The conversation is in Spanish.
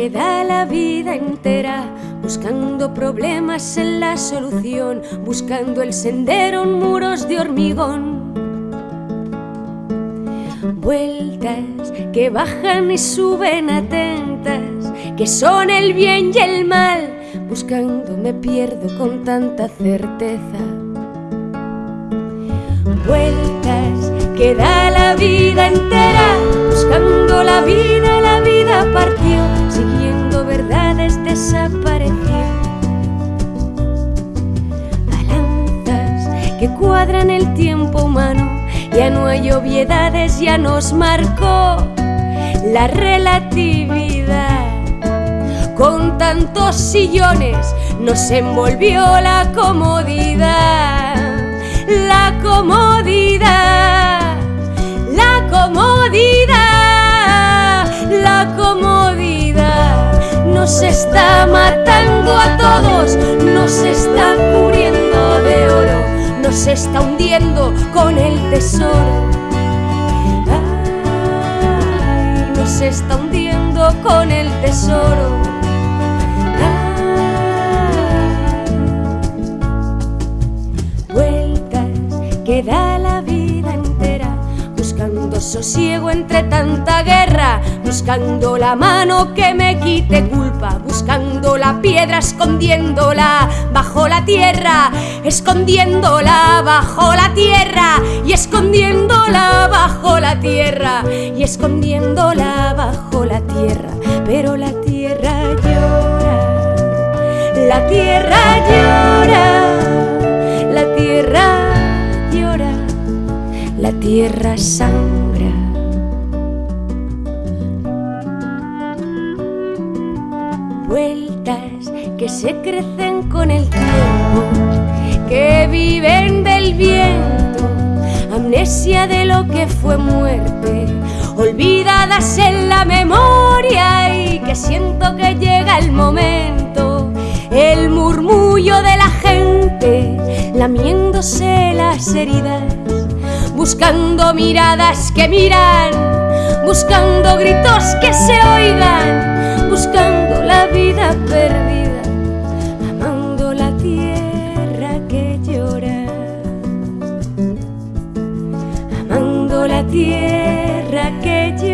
que da la vida entera buscando problemas en la solución, buscando el sendero en muros de hormigón. Vueltas que bajan y suben atentas, que son el bien y el mal, buscando me pierdo con tanta certeza. Vueltas que da la vida entera, buscando cuadran el tiempo humano ya no hay obviedades, ya nos marcó la relatividad. Con tantos sillones nos envolvió la comodidad, está hundiendo con el tesoro. Ay, nos está hundiendo con el tesoro. vueltas que da la vida entera, buscando sosiego entre tanta guerra, buscando la mano que me quite culpa, buscando la piedra, escondiéndola bajo la tierra, escondiéndola bajo la tierra y escondiéndola bajo la tierra y escondiéndola bajo la tierra, pero la tierra llora, la tierra llora, la tierra llora, la tierra sangra. Vueltas que se crecen con el tiempo, viven del viento, amnesia de lo que fue muerte, olvidadas en la memoria y que siento que llega el momento, el murmullo de la gente, lamiéndose las heridas, buscando miradas que miran, buscando gritos que tierra que